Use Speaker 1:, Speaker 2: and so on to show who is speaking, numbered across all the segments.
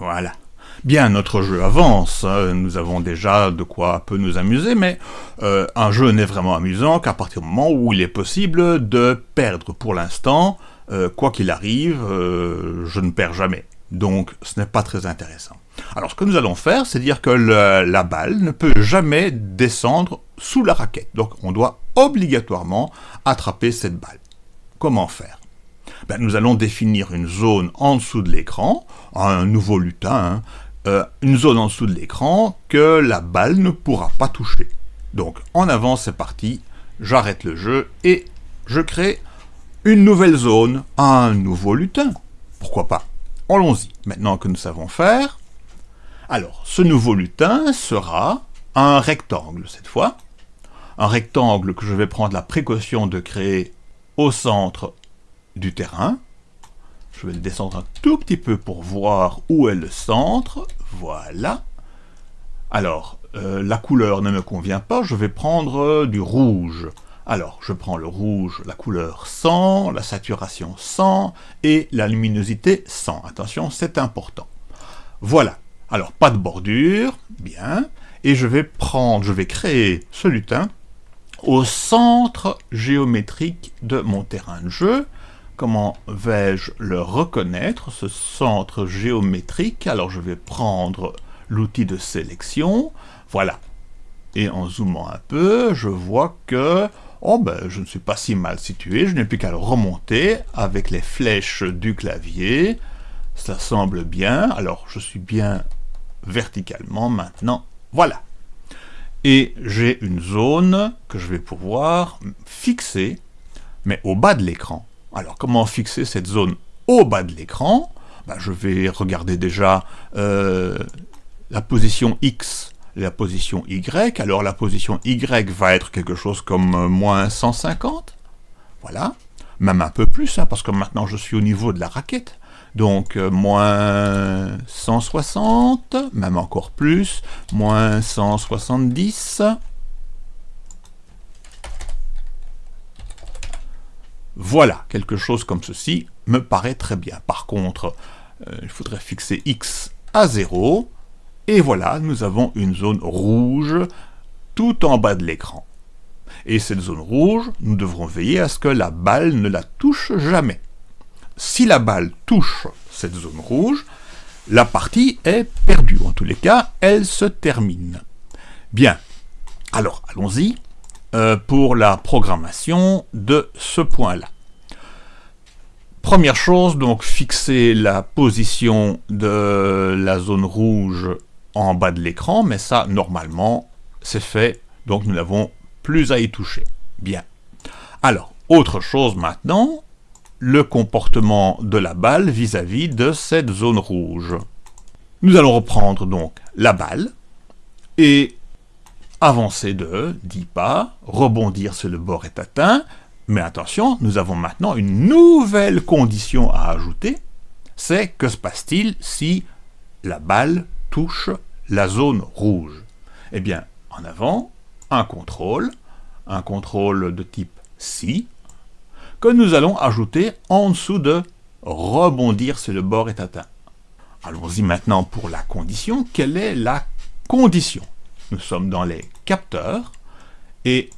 Speaker 1: Voilà. Bien, notre jeu avance, hein. nous avons déjà de quoi peu nous amuser, mais euh, un jeu n'est vraiment amusant qu'à partir du moment où il est possible de perdre pour l'instant, euh, quoi qu'il arrive, euh, je ne perds jamais. Donc ce n'est pas très intéressant. Alors ce que nous allons faire, c'est dire que la balle ne peut jamais descendre sous la raquette. Donc on doit obligatoirement attraper cette balle. Comment faire? Ben, Nous allons définir une zone en dessous de l'écran, un nouveau lutin, hein, euh, une zone en dessous de l'écran que la balle ne pourra pas toucher. Donc en avant c'est parti, j'arrête le jeu et je crée une nouvelle zone, un nouveau lutin. Pourquoi pas? Allons-y, maintenant que nous savons faire. Alors, ce nouveau lutin sera un rectangle cette fois. Un rectangle que je vais prendre la précaution de créer au centre du terrain. Je vais le descendre un tout petit peu pour voir où est le centre. Voilà. Alors, euh, la couleur ne me convient pas, je vais prendre euh, du rouge. Alors, je prends le rouge, la couleur 100, la saturation 100 et la luminosité 100. Attention, c'est important. Voilà. Alors, pas de bordure, bien. Et je vais prendre, je vais créer ce lutin au centre géométrique de mon terrain de jeu. Comment vais-je le reconnaître, ce centre géométrique? Alors je vais prendre l'outil de sélection, voilà. Et en zoomant un peu, je vois que oh ben, je ne suis pas si mal situé, je n'ai plus qu'à le remonter avec les flèches du clavier. Ça semble bien, alors je suis bien verticalement maintenant, voilà. Et j'ai une zone que je vais pouvoir fixer, mais au bas de l'écran. Alors, comment fixer cette zone au bas de l'écran? Ben, Je vais regarder déjà euh, la position X la position Y. Alors, la position Y va être quelque chose comme euh, moins 150. Voilà. Même un peu plus, hein, parce que maintenant je suis au niveau de la raquette. Donc, euh, moins 160, même encore plus, moins 170, Voilà, quelque chose comme ceci me paraît très bien. Par contre, euh, il faudrait fixer x à 0, et voilà, nous avons une zone rouge tout en bas de l'écran. Et cette zone rouge, nous devrons veiller à ce que la balle ne la touche jamais. Si la balle touche cette zone rouge, la partie est perdue. En tous les cas, elle se termine. Bien, alors allons-y. Euh, pour la programmation de ce point-là. Première chose, donc fixer la position de la zone rouge en bas de l'écran, mais ça, normalement, c'est fait, donc nous n'avons plus à y toucher. Bien. Alors, autre chose maintenant, le comportement de la balle vis-à-vis -vis de cette zone rouge. Nous allons reprendre donc la balle, et avancer de 10 pas, rebondir si le bord est atteint, mais attention, nous avons maintenant une nouvelle condition à ajouter, c'est que se passe-t-il si la balle touche la zone rouge? Eh bien, en avant, un contrôle, un contrôle de type si, que nous allons ajouter en dessous de rebondir si le bord est atteint. Allons-y maintenant pour la condition. Quelle est la condition? Nous sommes dans les capteurs, et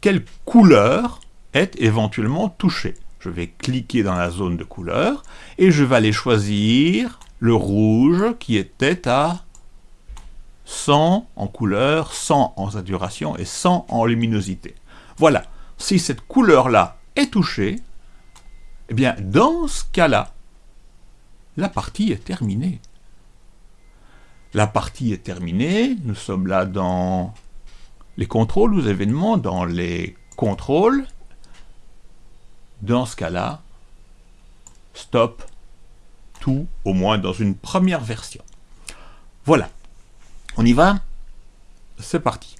Speaker 1: quelle couleur est éventuellement touchée? Je vais cliquer dans la zone de couleur, et je vais aller choisir le rouge qui était à 100 en couleur, 100 en saturation et 100 en luminosité. Voilà, si cette couleur-là est touchée, eh bien, dans ce cas-là, la partie est terminée. La partie est terminée, nous sommes là dans les contrôles aux événements, dans les contrôles. Dans ce cas-là, stop tout, au moins dans une première version. Voilà, on y va C'est parti.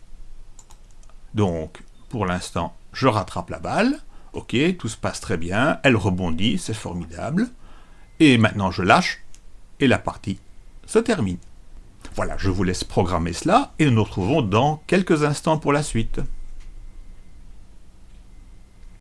Speaker 1: Donc, pour l'instant, je rattrape la balle. Ok, tout se passe très bien, elle rebondit, c'est formidable. Et maintenant, je lâche, et la partie se termine. Voilà, je vous laisse programmer cela et nous nous retrouvons dans quelques instants pour la suite.